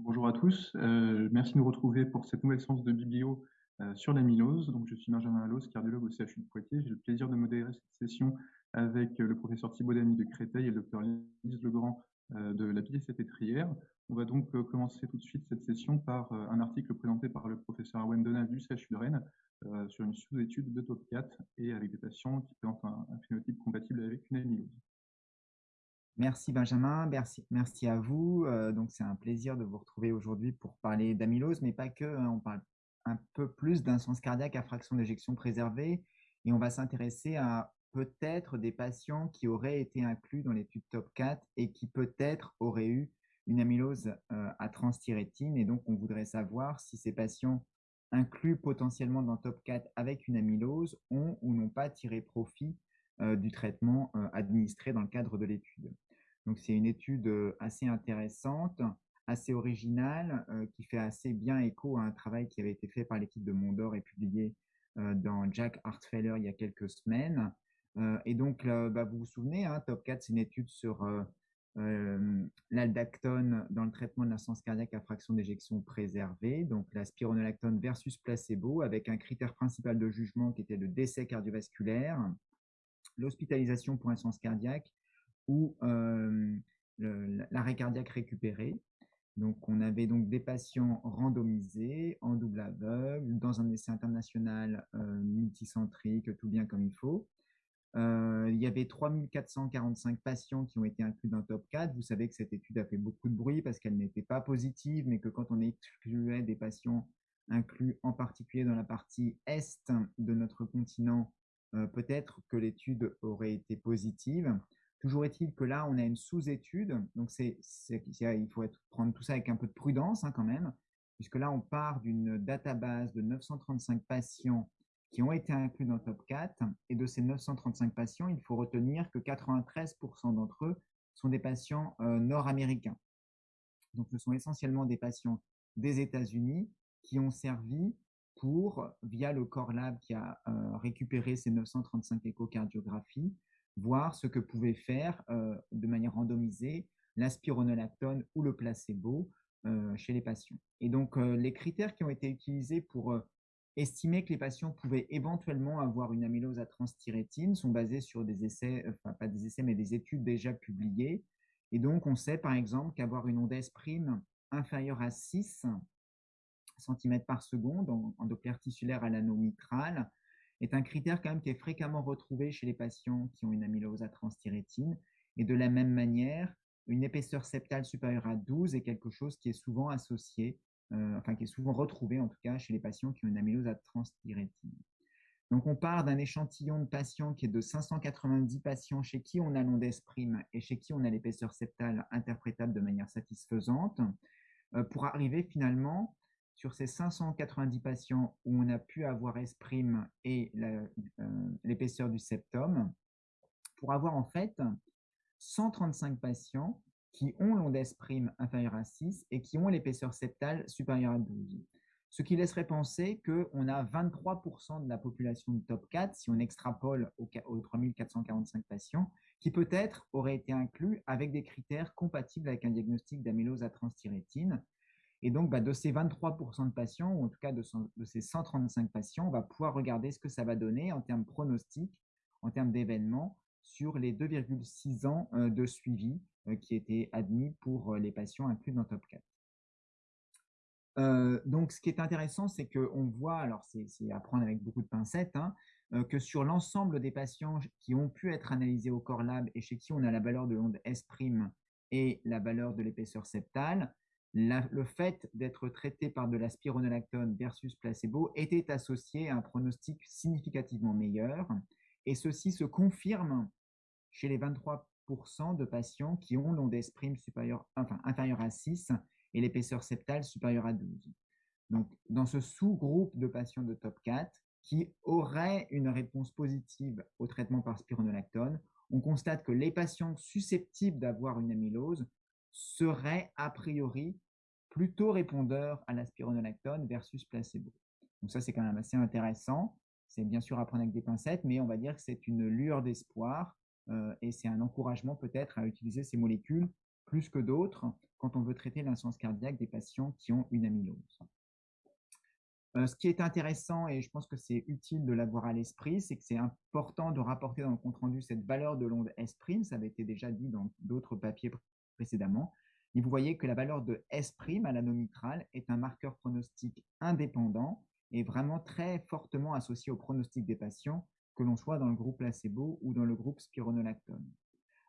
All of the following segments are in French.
Bonjour à tous, euh, merci de nous retrouver pour cette nouvelle séance de biblio euh, sur l'amylose. Donc, je suis Benjamin Allos, cardiologue au CHU de Poitiers. J'ai le plaisir de modérer cette session avec euh, le professeur Thibaut Damy de Créteil et le docteur Lise Legrand de la Pitié-Salpêtrière. On va donc commencer tout de suite cette session par un article présenté par le professeur Arwen Donald du CHU de Rennes sur une sous-étude de top 4 et avec des patients qui présentent un, un phénotype compatible avec une amylose. Merci Benjamin, merci, à vous. Euh, donc c'est un plaisir de vous retrouver aujourd'hui pour parler d'amylose, mais pas que. Hein. on parle un peu plus d'insuffisance cardiaque à fraction d'éjection préservée et on va s'intéresser à peut-être des patients qui auraient été inclus dans l'étude top 4 et qui peut-être auraient eu une amylose euh, à transthyrétine. Et donc on voudrait savoir si ces patients inclus potentiellement dans top 4 avec une amylose ont ou n'ont pas tiré profit du traitement administré dans le cadre de l'étude. Donc, c'est une étude assez intéressante, assez originale, qui fait assez bien écho à un travail qui avait été fait par l'équipe de Mondor et publié dans Jack Hartfeller il y a quelques semaines. et donc, bah, vous vous souvenez, hein, Top 4, c'est une étude sur l'aldactone dans le traitement de l'insuffisance cardiaque à fraction d'éjection préservée, donc la spironolactone versus placebo, avec un critère principal de jugement qui était le décès cardiovasculaire, l'hospitalisation pour insuffisance cardiaque ou l'arrêt cardiaque récupéré. Donc, on avait donc des patients randomisés en double aveugle dans un essai international multicentrique, tout bien comme il faut. il y avait 3445 patients qui ont été inclus dans top 4. Vous savez que cette étude a fait beaucoup de bruit parce qu'elle n'était pas positive, mais que quand on excluait des patients inclus en particulier dans la partie est de notre continent, peut-être que l'étude aurait été positive. Toujours est-il que là, on a une sous-étude, donc c'est, il faut prendre tout ça avec un peu de prudence hein, quand même, puisque là, on part d'une database de 935 patients qui ont été inclus dans top 4, et de ces 935 patients, il faut retenir que 93% d'entre eux sont des patients euh, nord-américains. Donc, ce sont essentiellement des patients des États-Unis qui ont servi pour, via le Core Lab qui a euh, récupéré ces 935 échocardiographies, voir ce que pouvait faire euh, de manière randomisée la spironolactone ou le placebo euh, chez les patients. Et donc, les critères qui ont été utilisés pour estimer que les patients pouvaient éventuellement avoir une amylose à transthyrétine sont basés sur des essais, enfin pas des essais, mais des études déjà publiées. Et donc, on sait par exemple qu'avoir une onde prime inférieure à 6 cm par seconde en, en Doppler tissulaire à l'anneau mitral est un critère quand même qui est fréquemment retrouvé chez les patients qui ont une amylose à transthyrétine. Et de la même manière, une épaisseur septale supérieure à 12 est quelque chose qui est souvent associé, euh, enfin qui est souvent retrouvé en tout cas chez les patients qui ont une amylose à transthyrétine. Donc on part d'un échantillon de patients qui est de 590 patients chez qui on a l'onde prime et chez qui on a l'épaisseur septale interprétable de manière satisfaisante, euh, pour arriver finalement sur ces 590 patients où on a pu avoir S' et euh, l'épaisseur du septum, pour avoir en fait 135 patients qui ont l'onde S' inférieure à 6 et qui ont l'épaisseur septale supérieure à 12. Ce qui laisserait penser qu'on a 23% de la population du top 4, si on extrapole aux, 3445 patients, qui peut-être auraient été inclus avec des critères compatibles avec un diagnostic d'amylose à transthyrétine, et donc, bah, de ces 23% de patients, ou en tout cas de, ces 135 patients, on va pouvoir regarder ce que ça va donner en termes pronostiques, en termes d'événements, sur les 2,6 ans euh, de suivi euh, qui étaient admis pour euh, les patients inclus dans Top 4. donc, ce qui est intéressant, c'est qu'on voit, alors c'est à prendre avec beaucoup de pincettes, hein, que sur l'ensemble des patients qui ont pu être analysés au Core Lab et chez qui on a la valeur de l'onde S' et la valeur de l'épaisseur septale, le fait d'être traité par de la spironolactone versus placebo était associé à un pronostic significativement meilleur. Et ceci se confirme chez les 23% de patients qui ont l'onde prime supérieure, enfin, inférieure à 6 et l'épaisseur septale supérieure à 12. Donc, dans ce sous-groupe de patients de top 4 qui auraient une réponse positive au traitement par spironolactone, on constate que les patients susceptibles d'avoir une amylose serait a priori plutôt répondeur à la spironolactone versus placebo. Donc ça, c'est quand même assez intéressant. C'est bien sûr à prendre avec des pincettes, mais on va dire que c'est une lueur d'espoir euh, et c'est un encouragement peut-être à utiliser ces molécules plus que d'autres quand on veut traiter l'insuffisance cardiaque des patients qui ont une amylose. Euh, ce qui est intéressant, et je pense que c'est utile de l'avoir à l'esprit, c'est que c'est important de rapporter dans le compte-rendu cette valeur de l'onde S', ça avait été déjà dit dans d'autres papiers précédemment, et vous voyez que la valeur de S' à l'anomitral est un marqueur pronostique indépendant et vraiment très fortement associé au pronostic des patients, que l'on soit dans le groupe placebo ou dans le groupe spironolactone.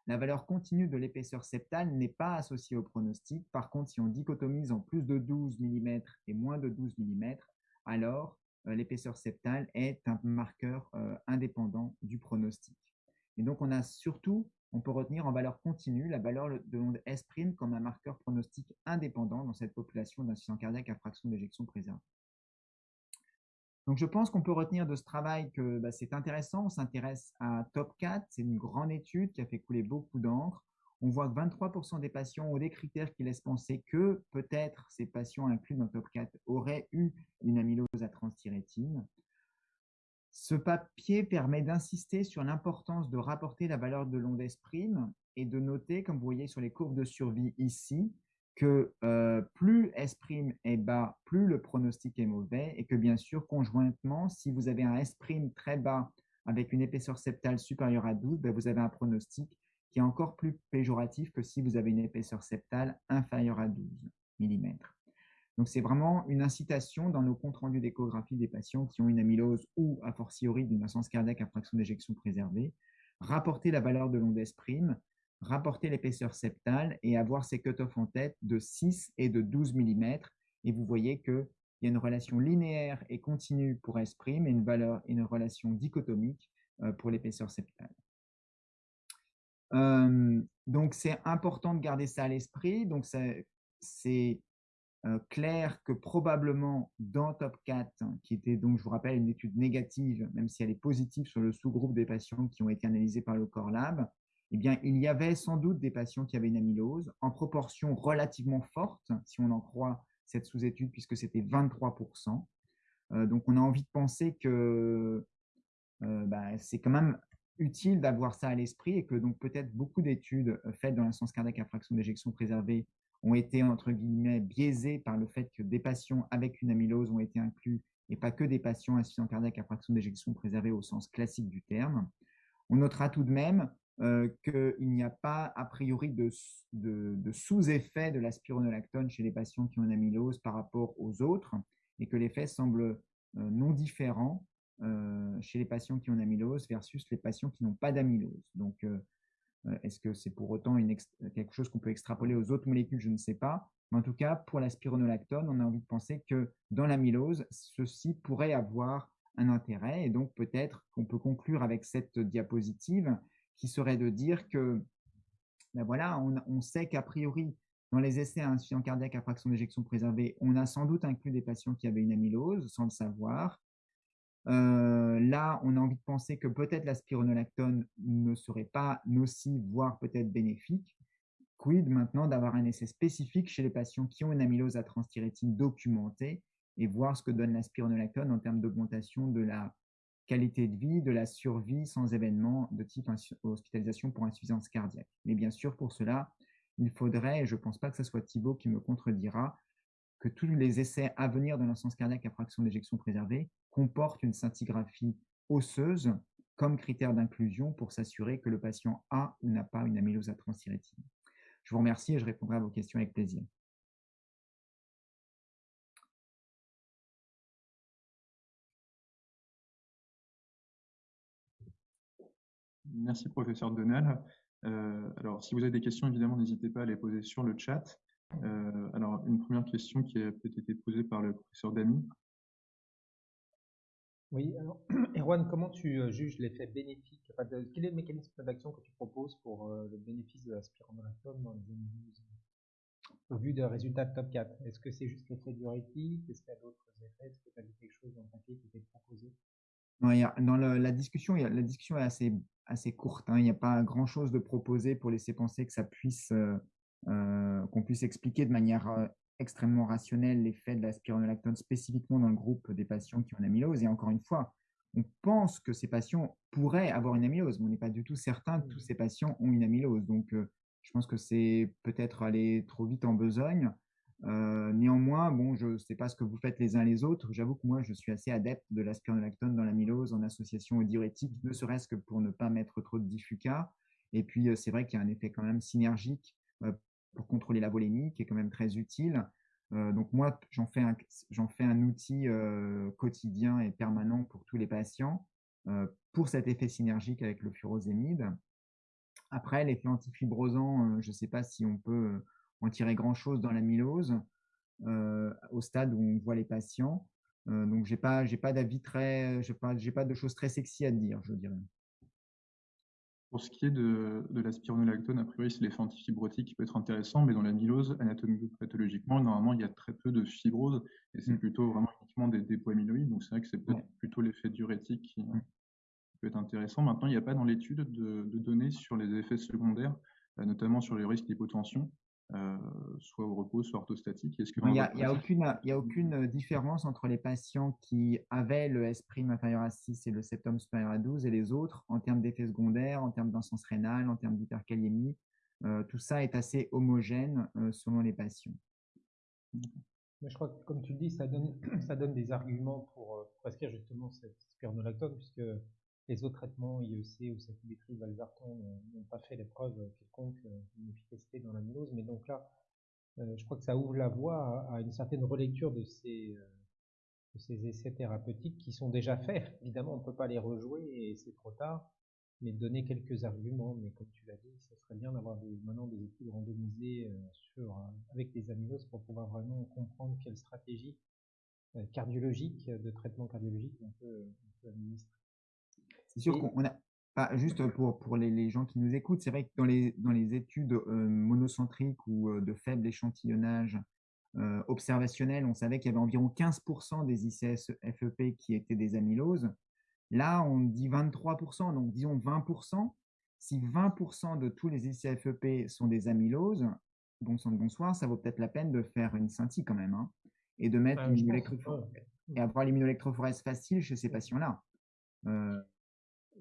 La valeur continue de l'épaisseur septale n'est pas associée au pronostic. Par contre, si on dichotomise en plus de 12 mm et moins de 12 mm, alors euh, l'épaisseur septale est un marqueur euh, indépendant du pronostic. Et donc, on a surtout, on peut retenir en valeur continue la valeur de l'onde S' comme un marqueur pronostique indépendant dans cette population d'insuffisance cardiaque à fraction d'éjection préservée. Donc, je pense qu'on peut retenir de ce travail que bah, c'est intéressant. On s'intéresse à Top 4. C'est une grande étude qui a fait couler beaucoup d'encre. On voit que 23% des patients ont des critères qui laissent penser que peut-être ces patients inclus dans Top 4 auraient eu une amylose à transthyrétine. Ce papier permet d'insister sur l'importance de rapporter la valeur de l'onde S' et de noter, comme vous voyez sur les courbes de survie ici, que euh, plus S' est bas, plus le pronostic est mauvais et que bien sûr, conjointement, si vous avez un S' très bas avec une épaisseur septale supérieure à 12, ben, vous avez un pronostic qui est encore plus péjoratif que si vous avez une épaisseur septale inférieure à 12 mm. Donc, c'est vraiment une incitation dans nos comptes rendus d'échographie des patients qui ont une amylose ou, a fortiori, d'une insuffisance cardiaque à fraction d'éjection préservée, rapporter la valeur de l'onde S', rapporter l'épaisseur septale et avoir ces cut-off en tête de 6 et de 12 mm. Et vous voyez qu'il y a une relation linéaire et continue pour S' et une, valeur, une relation dichotomique euh, pour l'épaisseur septale. Euh, donc, c'est important de garder ça à l'esprit. Donc, c'est euh, clair que probablement dans Top 4, qui était donc, je vous rappelle, une étude négative, même si elle est positive sur le sous-groupe des patients qui ont été analysés par le Core Lab, eh bien, il y avait sans doute des patients qui avaient une amylose en proportion relativement forte, si on en croit cette sous-étude, puisque c'était 23%. Euh, donc, on a envie de penser que euh, bah, c'est quand même utile d'avoir ça à l'esprit et que donc peut-être beaucoup d'études faites dans l'insuffisance cardiaque à fraction d'éjection préservée ont été entre guillemets biaisées par le fait que des patients avec une amylose ont été inclus et pas que des patients insuffisants cardiaques à fraction d'éjection préservée au sens classique du terme. On notera tout de même euh, qu'il n'y a pas a priori de, sous-effet de la spironolactone chez les patients qui ont une amylose par rapport aux autres et que l'effet semble euh, non différent euh, chez les patients qui ont une amylose versus les patients qui n'ont pas d'amylose. Donc, est-ce que c'est pour autant quelque chose qu'on peut extrapoler aux autres molécules? Je ne sais pas. Mais en tout cas, pour la spironolactone, on a envie de penser que dans l'amylose, ceci pourrait avoir un intérêt. Et donc, peut-être qu'on peut conclure avec cette diapositive qui serait de dire que, ben voilà, on, sait qu'a priori, dans les essais à insuffisance cardiaque à fraction d'éjection préservée, on a sans doute inclus des patients qui avaient une amylose sans le savoir. Euh, là, on a envie de penser que peut-être la spironolactone ne serait pas nocive, voire peut-être bénéfique. Quid maintenant d'avoir un essai spécifique chez les patients qui ont une amylose à transthyrétine documentée et voir ce que donne la spironolactone en termes d'augmentation de la qualité de vie, de la survie sans événement de type hospitalisation pour insuffisance cardiaque? Mais bien sûr, pour cela, il faudrait, et je ne pense pas que ce soit Thibault qui me contredira, que tous les essais à venir de l'insuffisance cardiaque à fraction d'éjection préservée comportent une scintigraphie osseuse comme critère d'inclusion pour s'assurer que le patient a ou n'a pas une amylose transthyrétine. Je vous remercie et je répondrai à vos questions avec plaisir. Merci, professeur Donal. Euh, alors, si vous avez des questions, évidemment, n'hésitez pas à les poser sur le chat. Euh, alors, une première question qui a peut-être été posée par le professeur Damy. Oui, alors, Erwan, comment tu euh, juges l'effet bénéfique Quel est le mécanisme d'action que tu proposes pour le bénéfice de la spironolactone dans les amyloses au vu des résultats de top 4 Est-ce que c'est juste l'effet diurétique? Est-ce qu'il y a d'autres effets? Est-ce que tu as vu quelque chose dans le papier qui était proposé? Dans la, discussion, la discussion est assez, courte. Hein. Il n'y a pas grand-chose de proposé pour laisser penser que ça puisse, euh, euh, qu'on puisse expliquer de manière euh, extrêmement rationnelle l'effet de la spironolactone spécifiquement dans le groupe des patients qui ont une amylose. Et encore une fois, on pense que ces patients pourraient avoir une amylose, mais on n'est pas du tout certain que tous ces patients ont une amylose. Donc, Je pense que c'est peut-être aller trop vite en besogne. Euh, néanmoins, bon, je ne sais pas ce que vous faites les uns les autres. J'avoue que moi, je suis assez adepte de la spironolactone dans l'amylose en association diurétique, ne serait-ce que pour ne pas mettre trop de diffuca. Et puis, euh, c'est vrai qu'il y a un effet quand même synergique euh, pour contrôler la volémie, qui est quand même très utile. donc moi, j'en fais, un, outil quotidien et permanent pour tous les patients pour cet effet synergique avec le furosémide. Après, l'effet antifibrosant, je ne sais pas si on peut en tirer grand-chose dans l'amylose au stade où on voit les patients. donc, je n'ai pas, pas d'avis très, j'ai pas, pas de choses très sexy à dire, je dirais. Pour ce qui est de, de la spironolactone, a priori, c'est l'effet antifibrotique qui peut être intéressant, mais dans l'amylose, anatomico-pathologiquement, normalement, il y a très peu de fibrose, et c'est mmh. plutôt vraiment uniquement des dépôts amyloïdes, donc c'est vrai que c'est peut-être plutôt l'effet diurétique qui, mmh. peut être intéressant. Maintenant, il n'y a pas dans l'étude de, de, données sur les effets secondaires, euh, notamment sur les risques d'hypotension. Euh, soit au repos, soit orthostatique Il n'y a, a, aucune, a aucune euh, différence entre les patients qui avaient le S' inférieur à 6 et le septum supérieur à 12 et les autres en termes d'effets secondaires, en termes d'insence rénale, en termes d'hyperkaliémie? Euh, tout ça est assez homogène selon les patients. Mais je crois que, comme tu le dis, ça donne, ça donne des arguments pour prescrire justement cette spironolactone, puisque les autres traitements IEC ou sacubitril, valsartan n'ont pas fait l'épreuve quelconque euh, d'une efficacité dans l'amylose, mais donc là, euh, je crois que ça ouvre la voie à, une certaine relecture de ces, euh, de ces essais thérapeutiques qui sont déjà faits. Évidemment, on ne peut pas les rejouer et c'est trop tard, mais donner quelques arguments. Mais comme tu l'as dit, ça serait bien d'avoir maintenant des études randomisées sur, avec des amyloses pour pouvoir vraiment comprendre quelle stratégie cardiologique, de traitement cardiologique on peut administrer. C'est sûr qu'on a, pas juste pour, pour les, gens qui nous écoutent, c'est vrai que dans les, dans les études euh, monocentriques ou euh, de faible échantillonnage euh, observationnel, on savait qu'il y avait environ 15% des ICS FEP qui étaient des amyloses. Là, on dit 23%, donc disons 20%. Si 20% de tous les ICS FEP sont des amyloses, bon sang de bonsoir, ça vaut peut-être la peine de faire une scintille quand même, hein, et de mettre ah, et avoir l'immunoélectrophorèse facile chez ces patients-là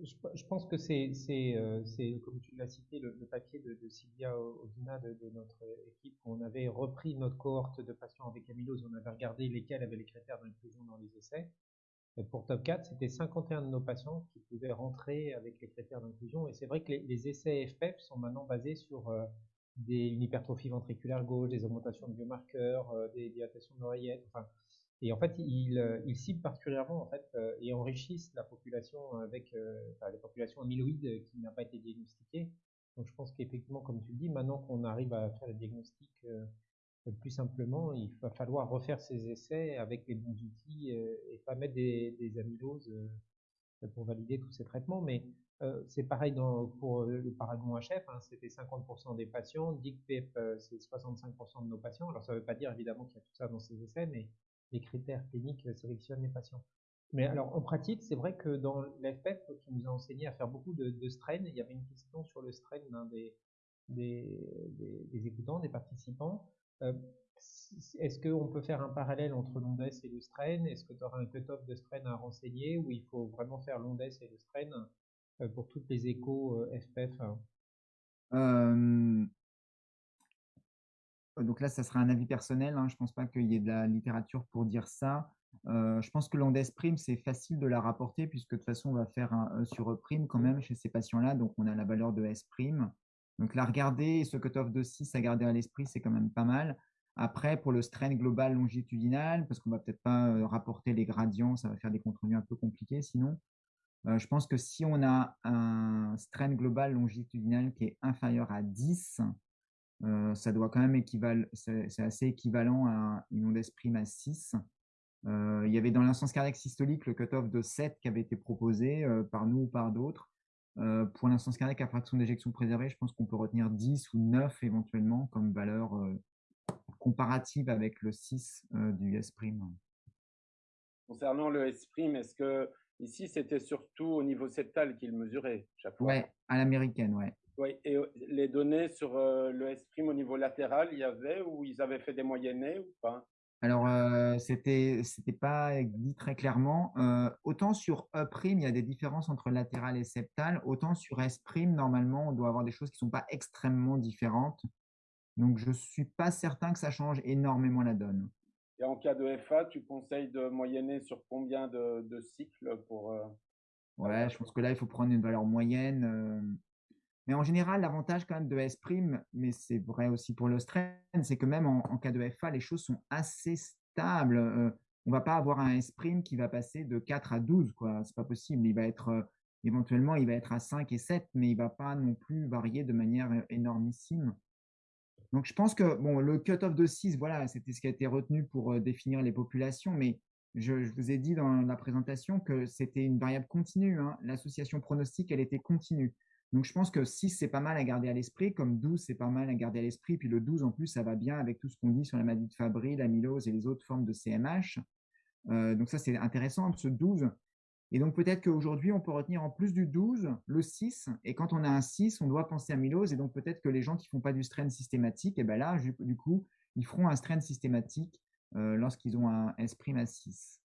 je, pense que c'est, euh, comme tu l'as cité, le, papier de, de Sylvia Odina de, notre équipe, on avait repris notre cohorte de patients avec amylose, on avait regardé lesquels avaient les critères d'inclusion dans les essais. pour Top 4, c'était 51 de nos patients qui pouvaient rentrer avec les critères d'inclusion. Et c'est vrai que les, essais FPEP sont maintenant basés sur euh, une hypertrophie ventriculaire gauche, des augmentations de biomarqueurs, euh, des dilatations d'oreillettes, enfin, et en fait, ils, euh, ils ciblent particulièrement en fait, euh, et enrichissent la population avec euh, enfin, les populations amyloïdes qui n'a pas été diagnostiquée. Donc je pense qu'effectivement, comme tu le dis, maintenant qu'on arrive à faire le diagnostic plus simplement, il va falloir refaire ces essais avec les bons outils et pas mettre des, des amyloses pour valider tous ces traitements. Mais c'est pareil dans, pour le Paragon HF, hein, c'était 50% des patients, DICPEP c'est 65% de nos patients. Alors ça ne veut pas dire évidemment qu'il y a tout ça dans ces essais, mais les critères cliniques sélectionnent les patients. Mais alors, en pratique, c'est vrai que dans l'FPEP, qui nous a enseigné à faire beaucoup de, de strain, il y avait une question sur le strain d'un des, des, écoutants, des participants. Euh, est-ce qu'on peut faire un parallèle entre l'ondes et le strain? Est-ce que tu auras un cut-off de strain à renseigner ou il faut vraiment faire l'ondes et le strain euh, pour toutes les échos euh, FPEF donc là, ça sera un avis personnel. Hein. Je ne pense pas qu'il y ait de la littérature pour dire ça. Euh, je pense que l'ondes prime, c'est facile de la rapporter puisque de toute façon, on va faire un E sur E prime quand même chez ces patients-là. Donc, on a la valeur de S prime. Donc, la regarder, ce cutoff de 6 à garder à l'esprit, c'est quand même pas mal. Après, pour le strain global longitudinal, parce qu'on va peut-être pas euh, rapporter les gradients, ça va faire des comptes un peu compliqués sinon. Euh, je pense que si on a un strain global longitudinal qui est inférieur à 10, euh, ça doit quand même équivaler, c'est assez équivalent à une onde prime à 6. Euh, il y avait dans l'instance cardiaque systolique le cutoff de 7 qui avait été proposé euh, par nous ou par d'autres. pour l'instance cardiaque à fraction d'éjection préservée, je pense qu'on peut retenir 10 ou 9 éventuellement comme valeur comparative avec le 6 du S'. Concernant le S', est-ce que ici c'était surtout au niveau septal qu'il mesurait chaque fois Ouais, à l'américaine, ouais. Oui, et euh, les données sur euh, le S' au niveau latéral, il y avait ou ils avaient fait des moyennés ou pas? Alors, euh, c'était c'était pas dit très clairement. Euh, autant sur E', il y a des différences entre latéral et septal, autant sur S', normalement, on doit avoir des choses qui ne sont pas extrêmement différentes. Donc, je ne suis pas certain que ça change énormément la donne. Et en cas de FA, tu conseilles de moyenner sur combien de, cycles pour… Euh, ouais, je pense que là, il faut prendre une valeur moyenne. Mais en général, l'avantage quand même de S', mais c'est vrai aussi pour l'Austrain, c'est que même en, cas de FA, les choses sont assez stables. Euh, on ne va pas avoir un S' qui va passer de 4 à 12, quoi. C'est pas possible. Il va être euh, éventuellement, il va être à 5 et 7, mais il ne va pas non plus varier de manière euh, énormissime. Donc je pense que bon, le cut-off de 6, voilà, c'était ce qui a été retenu pour définir les populations, mais je, vous ai dit dans la présentation que c'était une variable continue. Hein. L'association pronostique, elle était continue. Donc, je pense que 6, c'est pas mal à garder à l'esprit, comme 12, c'est pas mal à garder à l'esprit. Puis le 12, en plus, ça va bien avec tout ce qu'on dit sur la maladie de Fabry, l'amylose et les autres formes de CMH. Euh, donc, ça, c'est intéressant, ce 12. Et donc, peut-être qu'aujourd'hui, on peut retenir en plus du 12, le 6. Et quand on a un 6, on doit penser à amylose. Et donc, peut-être que les gens qui ne font pas du strain systématique, et eh ben là, du coup, ils feront un strain systématique euh, lorsqu'ils ont un S' à 6.